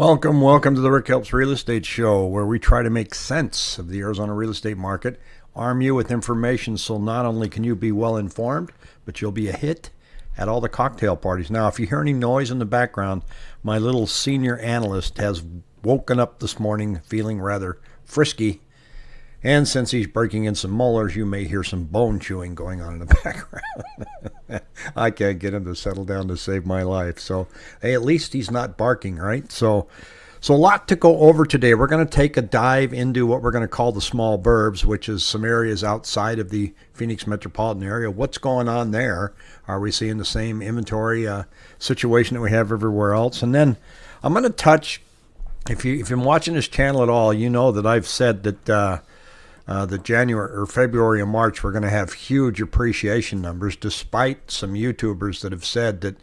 Welcome, welcome to the Rick Helps Real Estate Show, where we try to make sense of the Arizona real estate market, arm you with information so not only can you be well informed, but you'll be a hit at all the cocktail parties. Now, if you hear any noise in the background, my little senior analyst has woken up this morning feeling rather frisky and since he's breaking in some molars, you may hear some bone chewing going on in the background. I can't get him to settle down to save my life. So, hey, at least he's not barking, right? So, so a lot to go over today. We're going to take a dive into what we're going to call the small burbs, which is some areas outside of the Phoenix metropolitan area. What's going on there? Are we seeing the same inventory uh, situation that we have everywhere else? And then I'm going to touch. If you if you're watching this channel at all, you know that I've said that. Uh, uh, the January or February and March, we're going to have huge appreciation numbers, despite some YouTubers that have said that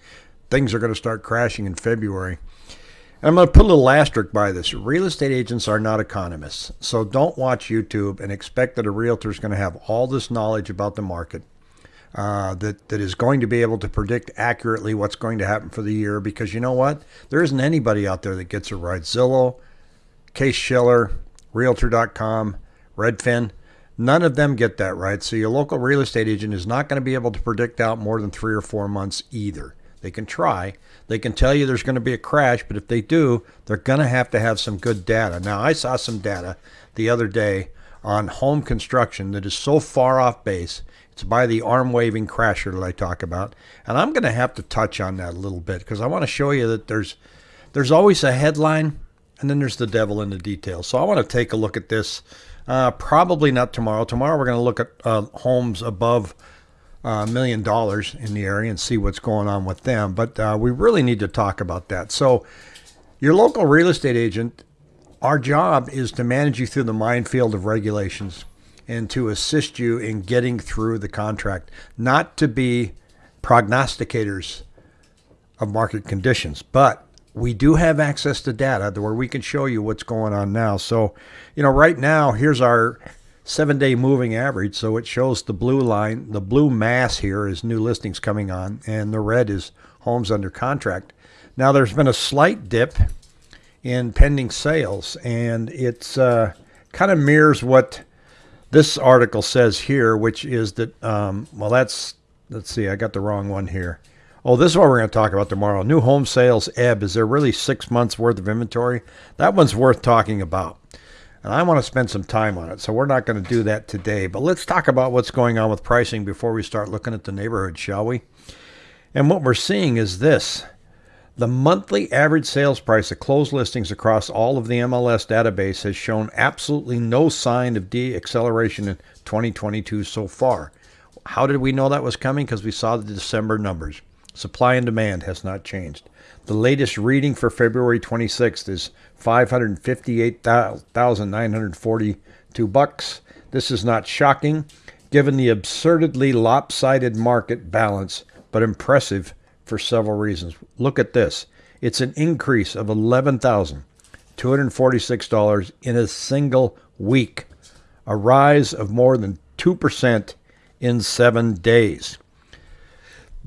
things are going to start crashing in February. And I'm going to put a little asterisk by this. Real estate agents are not economists. So don't watch YouTube and expect that a realtor is going to have all this knowledge about the market uh, that, that is going to be able to predict accurately what's going to happen for the year. Because you know what? There isn't anybody out there that gets it right. Zillow, Case Shiller, Realtor.com, Redfin. None of them get that right. So your local real estate agent is not going to be able to predict out more than three or four months either. They can try. They can tell you there's going to be a crash, but if they do, they're going to have to have some good data. Now, I saw some data the other day on home construction that is so far off base. It's by the arm waving crasher that I talk about. And I'm going to have to touch on that a little bit because I want to show you that there's there's always a headline and then there's the devil in the details. So I want to take a look at this uh, probably not tomorrow. Tomorrow we're going to look at uh, homes above a uh, million dollars in the area and see what's going on with them. But uh, we really need to talk about that. So, your local real estate agent, our job is to manage you through the minefield of regulations and to assist you in getting through the contract, not to be prognosticators of market conditions, but we do have access to data where we can show you what's going on now. So, you know, right now, here's our seven day moving average. So it shows the blue line, the blue mass here is new listings coming on, and the red is homes under contract. Now, there's been a slight dip in pending sales, and it's uh, kind of mirrors what this article says here, which is that, um, well, that's, let's see, I got the wrong one here. Oh, this is what we're going to talk about tomorrow. New home sales ebb. Is there really six months worth of inventory? That one's worth talking about. And I want to spend some time on it. So we're not going to do that today. But let's talk about what's going on with pricing before we start looking at the neighborhood, shall we? And what we're seeing is this. The monthly average sales price of closed listings across all of the MLS database has shown absolutely no sign of de-acceleration in 2022 so far. How did we know that was coming? Because we saw the December numbers. Supply and demand has not changed. The latest reading for February 26th is 558,942 bucks. This is not shocking given the absurdly lopsided market balance, but impressive for several reasons. Look at this. It's an increase of $11,246 in a single week, a rise of more than 2% in seven days.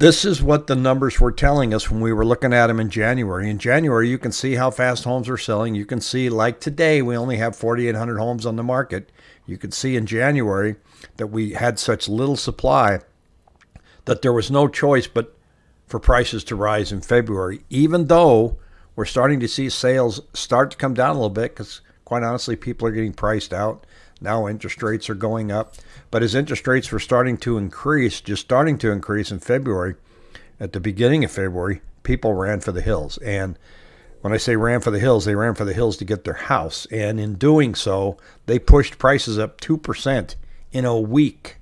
This is what the numbers were telling us when we were looking at them in January. In January, you can see how fast homes are selling. You can see, like today, we only have 4,800 homes on the market. You could see in January that we had such little supply that there was no choice but for prices to rise in February, even though we're starting to see sales start to come down a little bit because, quite honestly, people are getting priced out. Now interest rates are going up. But as interest rates were starting to increase, just starting to increase in February, at the beginning of February, people ran for the hills. And when I say ran for the hills, they ran for the hills to get their house. And in doing so, they pushed prices up 2% in a week.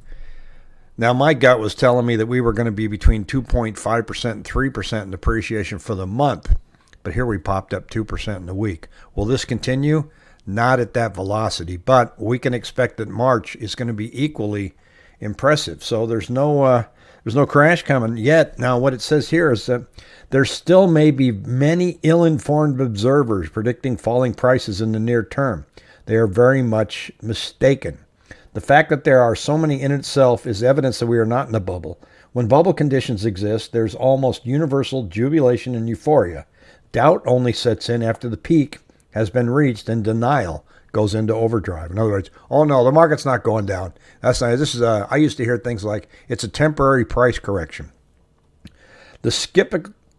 Now, my gut was telling me that we were going to be between 2.5% and 3% in depreciation for the month. But here we popped up 2% in a week. Will this continue? Not at that velocity, but we can expect that March is going to be equally impressive. So there's no uh, there's no crash coming yet. Now, what it says here is that there still may be many ill-informed observers predicting falling prices in the near term. They are very much mistaken. The fact that there are so many in itself is evidence that we are not in a bubble. When bubble conditions exist, there's almost universal jubilation and euphoria. Doubt only sets in after the peak has been reached and denial goes into overdrive. In other words, oh no, the market's not going down. That's not, this is a, I used to hear things like it's a temporary price correction. The skip,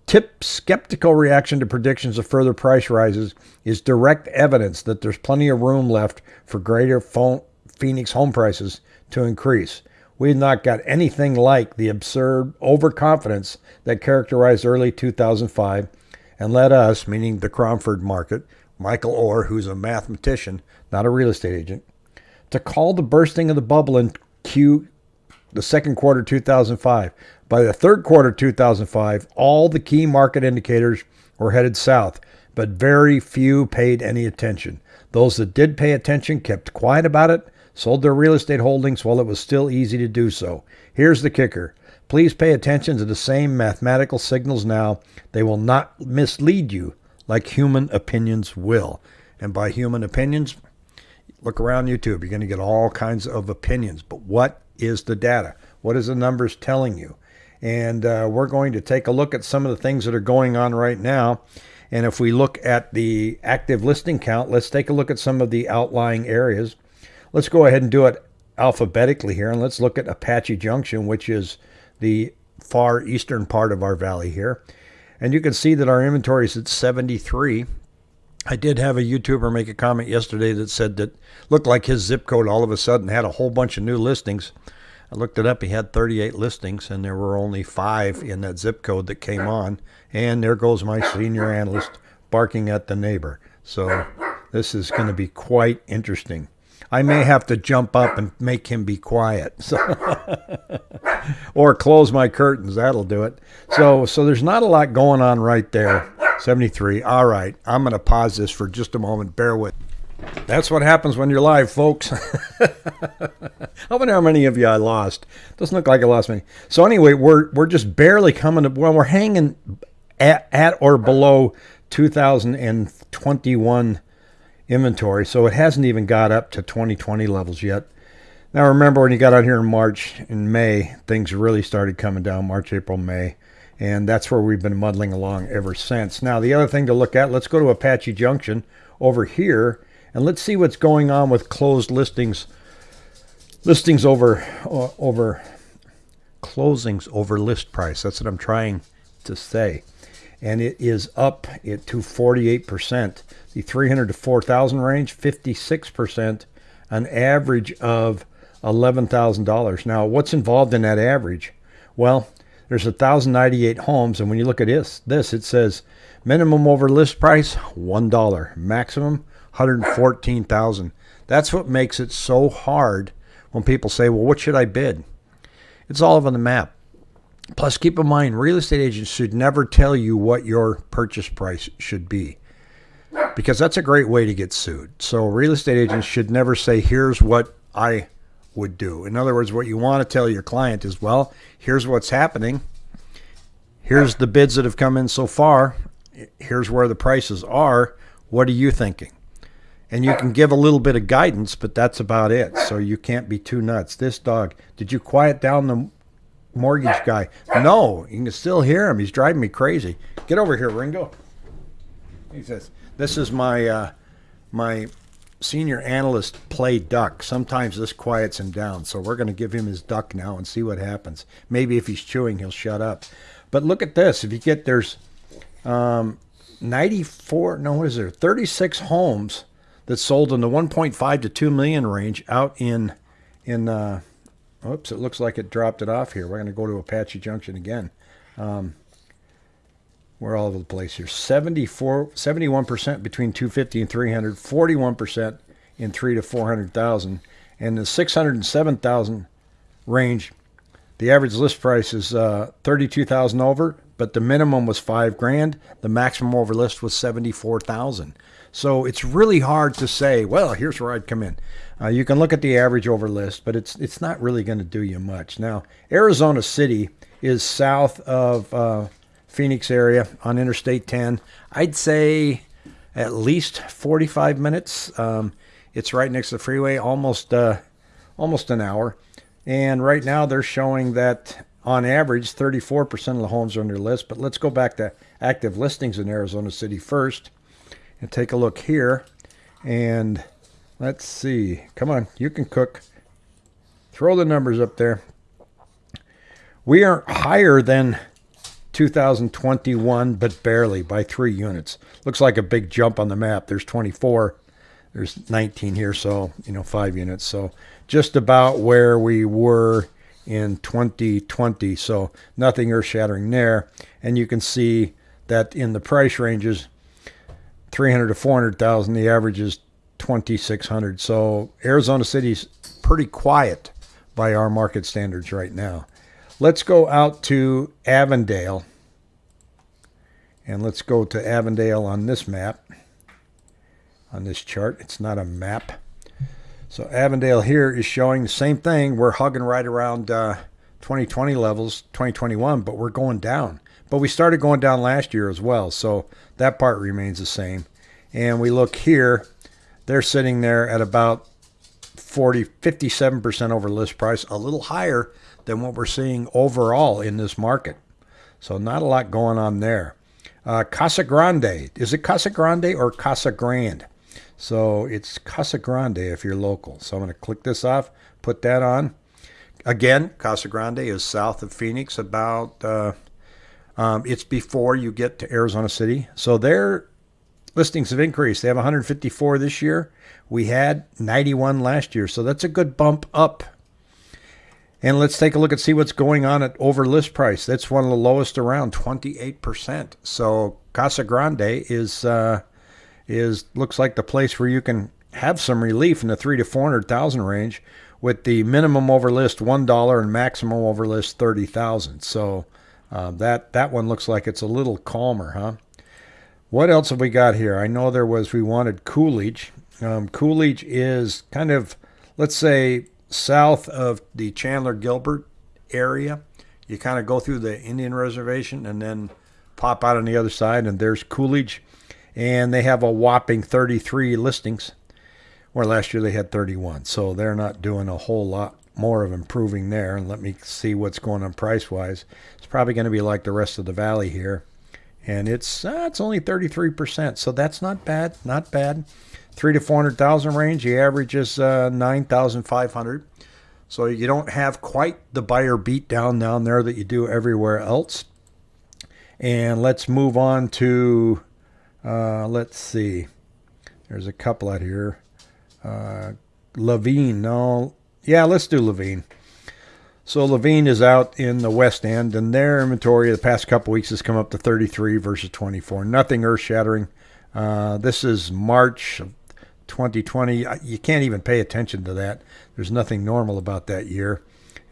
tip, skeptical reaction to predictions of further price rises is direct evidence that there's plenty of room left for greater Phoenix home prices to increase. We've not got anything like the absurd overconfidence that characterized early 2005 and led us, meaning the Cromford market, Michael Orr, who's a mathematician, not a real estate agent, to call the bursting of the bubble in Q the second quarter 2005. By the third quarter 2005, all the key market indicators were headed south, but very few paid any attention. Those that did pay attention kept quiet about it, sold their real estate holdings while it was still easy to do so. Here's the kicker. Please pay attention to the same mathematical signals now. They will not mislead you like human opinions will. And by human opinions, look around YouTube. You're going to get all kinds of opinions. But what is the data? What is the numbers telling you? And uh, we're going to take a look at some of the things that are going on right now. And if we look at the active listing count, let's take a look at some of the outlying areas. Let's go ahead and do it alphabetically here. And let's look at Apache Junction, which is the far eastern part of our valley here. And you can see that our inventory is at 73. I did have a YouTuber make a comment yesterday that said that looked like his zip code all of a sudden had a whole bunch of new listings. I looked it up. He had 38 listings, and there were only five in that zip code that came on. And there goes my senior analyst barking at the neighbor. So this is going to be quite interesting. I may have to jump up and make him be quiet. So or close my curtains. That'll do it. So so there's not a lot going on right there. 73. All right. I'm going to pause this for just a moment. Bear with. That's what happens when you're live, folks. I wonder how many of you I lost. Doesn't look like I lost many. So anyway, we're we're just barely coming to well, we're hanging at, at or below 2021 inventory. So it hasn't even got up to 2020 levels yet. Now remember when you got out here in March and May, things really started coming down, March, April, May. And that's where we've been muddling along ever since. Now the other thing to look at, let's go to Apache Junction over here and let's see what's going on with closed listings listings over over closings over list price. That's what I'm trying to say. And it is up it to 48% the 300 to 4,000 range, 56%, an average of $11,000. Now, what's involved in that average? Well, there's 1,098 homes, and when you look at this, this it says minimum over list price $1, maximum 114,000. That's what makes it so hard when people say, "Well, what should I bid?" It's all over the map. Plus, keep in mind, real estate agents should never tell you what your purchase price should be because that's a great way to get sued. So real estate agents should never say, here's what I would do. In other words, what you want to tell your client is, well, here's what's happening. Here's the bids that have come in so far. Here's where the prices are. What are you thinking? And you can give a little bit of guidance, but that's about it. So you can't be too nuts. This dog, did you quiet down the mortgage guy? No, you can still hear him. He's driving me crazy. Get over here, Ringo. He says, this is my uh, my senior analyst play duck. Sometimes this quiets him down, so we're going to give him his duck now and see what happens. Maybe if he's chewing, he'll shut up. But look at this. If you get there's um, 94, no, what is there? 36 homes that sold in the 1.5 to 2 million range out in in. Uh, oops, it looks like it dropped it off here. We're going to go to Apache Junction again. Um, we're all over the place here. 74, 71% between 250 and 300, 41% in 3 to 400,000. And the 607,000 range, the average list price is uh, 32,000 over, but the minimum was 5 grand. The maximum over list was 74,000. So it's really hard to say, well, here's where I'd come in. Uh, you can look at the average over list, but it's it's not really going to do you much. Now, Arizona City is south of uh, Phoenix area on Interstate 10. I'd say at least 45 minutes. Um, it's right next to the freeway, almost uh, almost an hour. And right now they're showing that on average, 34% of the homes are under list. But let's go back to active listings in Arizona City first and take a look here. And let's see. Come on, you can cook. Throw the numbers up there. We are higher than 2021, but barely by three units. Looks like a big jump on the map. There's 24. There's 19 here, so, you know, five units. So just about where we were in 2020. So nothing earth shattering there. And you can see that in the price ranges, 300 to 400,000, the average is 2,600. So Arizona City's pretty quiet by our market standards right now. Let's go out to Avondale. And let's go to Avondale on this map, on this chart. It's not a map. So Avondale here is showing the same thing. We're hugging right around uh, 2020 levels, 2021, but we're going down. But we started going down last year as well, so that part remains the same. And we look here, they're sitting there at about 40, 57% over list price, a little higher than what we're seeing overall in this market. So not a lot going on there. Uh, Casa Grande, is it Casa Grande or Casa Grande? So it's Casa Grande if you're local. So I'm going to click this off, put that on. Again, Casa Grande is south of Phoenix, about uh, um, it's before you get to Arizona City. So their listings have increased. They have 154 this year. We had 91 last year. So that's a good bump up. And let's take a look and see what's going on at over list price. That's one of the lowest around, 28%. So Casa Grande is uh, is looks like the place where you can have some relief in the three to four hundred thousand range with the minimum over list one dollar and maximum over list thirty thousand. So uh, that that one looks like it's a little calmer, huh? What else have we got here? I know there was we wanted Coolidge. Um, Coolidge is kind of let's say south of the Chandler Gilbert area. You kind of go through the Indian reservation and then pop out on the other side, and there's Coolidge and they have a whopping 33 listings, where last year they had 31. So they're not doing a whole lot more of improving there. And let me see what's going on price wise. It's probably going to be like the rest of the valley here, and it's uh, it's only 33%. So that's not bad, not bad. Three to 400,000 range. The average is uh, 9,500. So you don't have quite the buyer beat down down there that you do everywhere else. And let's move on to uh, let's see. There's a couple out here. Uh, Laveen. No. Yeah, let's do Laveen. So Laveen is out in the West End, and their inventory the past couple weeks has come up to 33 versus 24. Nothing earth-shattering. Uh, this is March of 2020. You can't even pay attention to that. There's nothing normal about that year.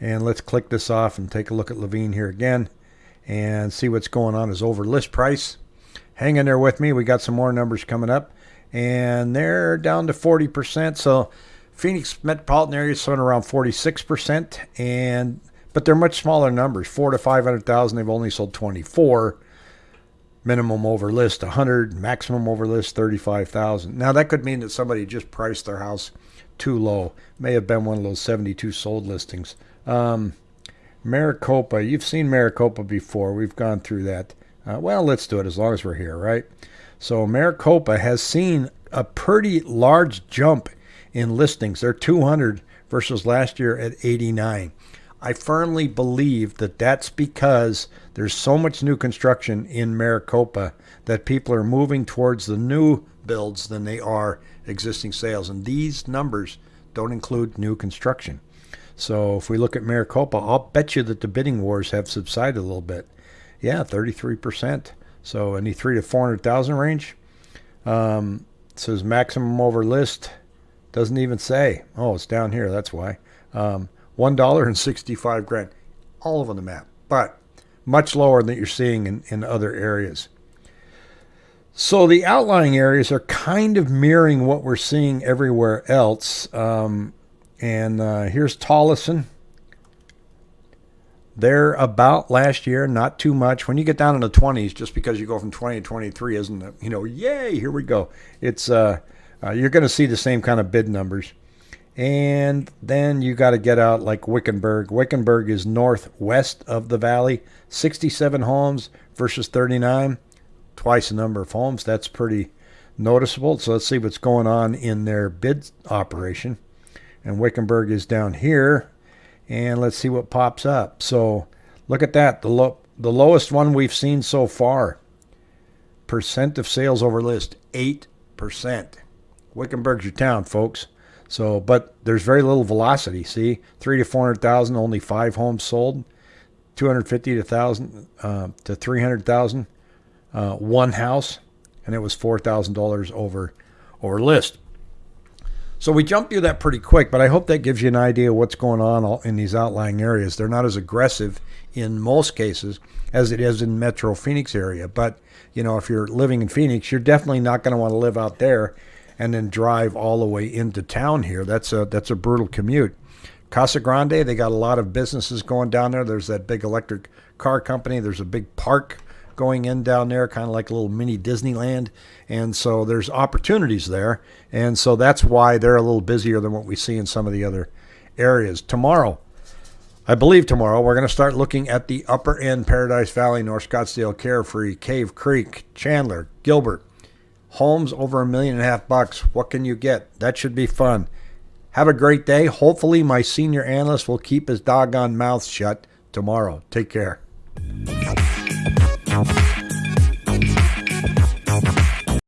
And let's click this off and take a look at Laveen here again and see what's going on is over list price hang in there with me. We got some more numbers coming up, and they're down to 40%. So Phoenix metropolitan area is somewhere around 46%, and but they're much smaller numbers. Four to 500,000. They've only sold 24. Minimum over list 100, maximum over list 35,000. Now that could mean that somebody just priced their house too low. May have been one of those 72 sold listings. Um, Maricopa, you've seen Maricopa before. We've gone through that. Uh, well, let's do it as long as we're here, right? So Maricopa has seen a pretty large jump in listings. They're 200 versus last year at 89. I firmly believe that that's because there's so much new construction in Maricopa that people are moving towards the new builds than they are existing sales. And these numbers don't include new construction. So if we look at Maricopa, I'll bet you that the bidding wars have subsided a little bit. Yeah, 33%. So any three to 400,000 range. Um, says maximum over list. Doesn't even say. Oh, it's down here. That's why. Um, $1 grand. All over the map. But much lower than you're seeing in, in other areas. So the outlying areas are kind of mirroring what we're seeing everywhere else. Um, and uh, here's Tolleson. They're about last year, not too much. When you get down in the 20s, just because you go from 20 to 23 isn't, it? you know, yay, here we go. It's uh, uh you're going to see the same kind of bid numbers. And then you got to get out like Wickenburg. Wickenburg is northwest of the valley, 67 homes versus 39, twice the number of homes. That's pretty noticeable. So let's see what's going on in their bid operation. And Wickenburg is down here. And let's see what pops up. So look at that. The, lo- the lowest one we've seen so far. Percent of sales over list, 8%. Wickenburg's your town, folks. So, but there's very little velocity. See, three to four hundred thousand, only five homes sold. Two hundred fifty to thousand uh, to three hundred thousand, uh, one house, and it was four thousand dollars over over list. So we jumped through that pretty quick, but I hope that gives you an idea of what's going on in these outlying areas. They're not as aggressive in most cases as it is in Metro Phoenix area. But you know, if you're living in Phoenix, you're definitely not going to want to live out there and then drive all the way into town here. That's a that's a brutal commute. Casa Grande, they got a lot of businesses going down there. There's that big electric car company. There's a big park going in down there, kind of like a little mini Disneyland. And so there's opportunities there. And so that's why they're a little busier than what we see in some of the other areas. Tomorrow, I believe tomorrow, we're going to start looking at the upper end Paradise Valley, North Scottsdale, Carefree, Cave Creek, Chandler, Gilbert, Homes over a million and a half bucks. What can you get? That should be fun. Have a great day. Hopefully, my senior analyst will keep his doggone mouth shut tomorrow. Take care house.